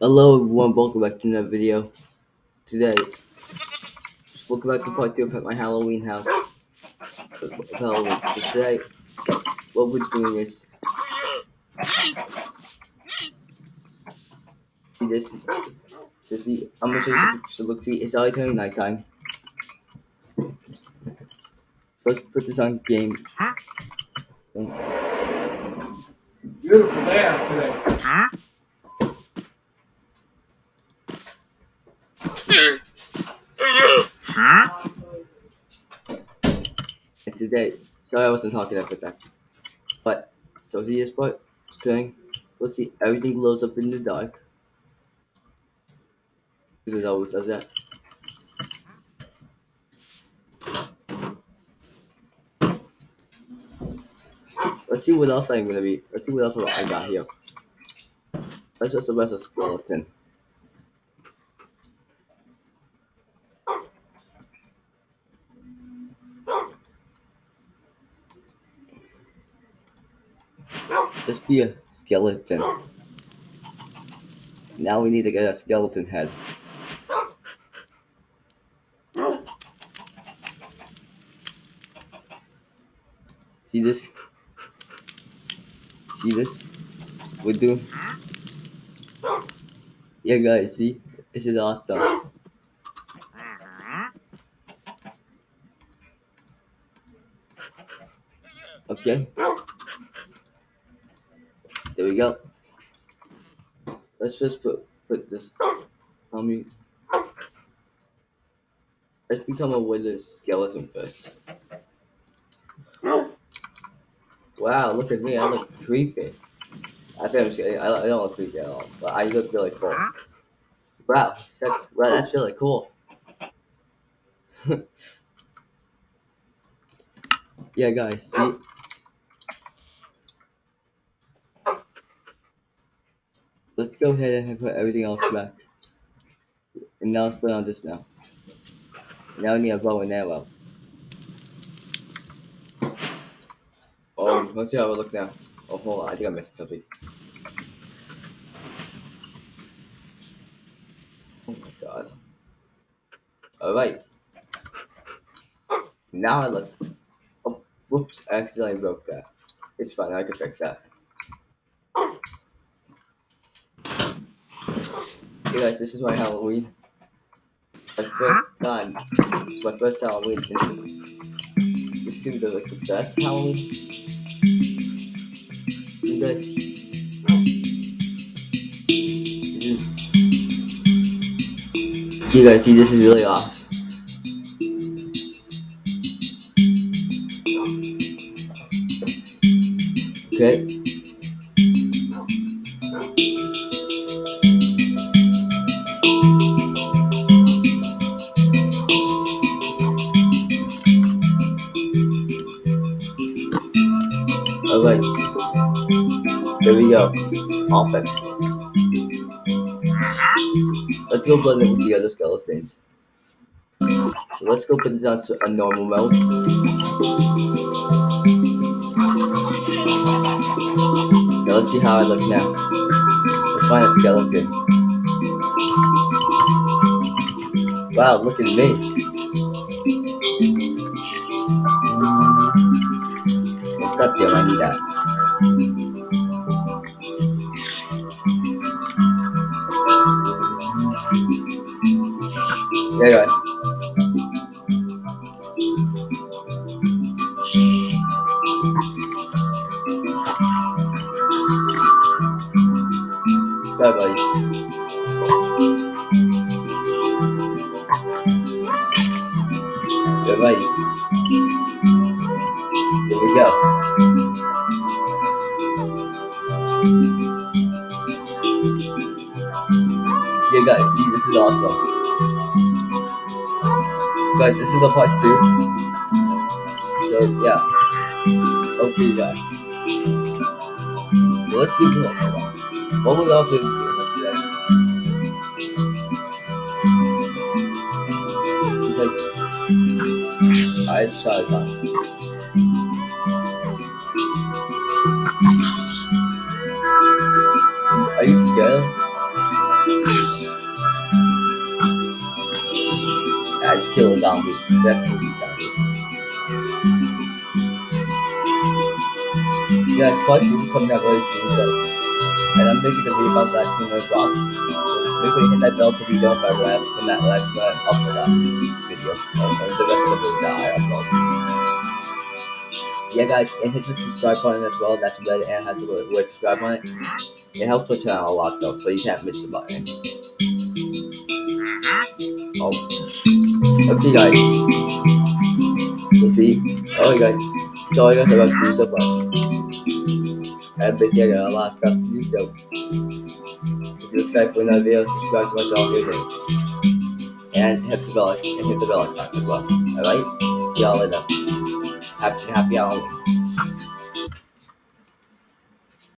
Hello everyone, welcome back to another video. Today, welcome back to part 2 of my Halloween house. Halloween. So today, what we're doing is... See this? So see, I'm gonna show you. So look, see, it's already turning nighttime. Let's put this on game. Beautiful day out today. And today, sorry I wasn't talking there for a second. But, so see this part? It's turning. Let's see, everything glows up in the dark. This is always does that. Let's see what else I'm gonna be. Let's see what else I got here. Let's just a rest of skeleton. Just be a skeleton. Now we need to get a skeleton head. See this? See this? We do. Yeah, guys, see? This is awesome. Okay. There we go. Let's just put put this. Tell me. Let's become a wizard skeleton first. Wow, look at me. I look creepy. I say I'm kidding. I, I don't look creepy at all, but I look really cool. Wow, check, wow, that's really cool. yeah, guys, see? Let's go ahead and put everything else back. And now let's put on this now. Now we need a bow and arrow. Oh, let's see how it look now. Oh, hold on, I think I missed something. Oh my god. Alright. Now I look. Oh, whoops, I accidentally broke that. It's fine, I can fix that. Guys, this is my Halloween. My first time. My first Halloween. This is gonna be like the best Halloween. You guys. You guys see, this is really off. Okay. Alright. There we go. Fixed. Let's go it with the other skeletons. So let's go put it on a normal mode. Now let's see how I look now. Let's find a skeleton. Wow, look at me. That. Yeah. Bye bye. buddy. Here we go. Yeah, guys, see, this is awesome. Guys, this is a part two. So, yeah. Okay, guys. Let's see what we. What was also today? Like, I it out. Are you scared? Just kill a zombie. That's movie zombie. Yeah, part two is coming out really soon, so and I'm making a video about that soon as well. So make sure you hit that bell to be notified when I when that I when I upload that video or the rest of the videos that I upload. Yeah, guys, and hit the subscribe button as well. That's red and has the word, word subscribe on it. It helps the channel a lot though, so you can't miss the button. Oh, okay, guys. So see, oh, guys, so I to do so, but I'm busy. I got a lot of stuff to do. So if you're excited for another video, subscribe to my channel here and hit the bell and hit the bell icon as well. All right, see y'all later. Happy happy Halloween.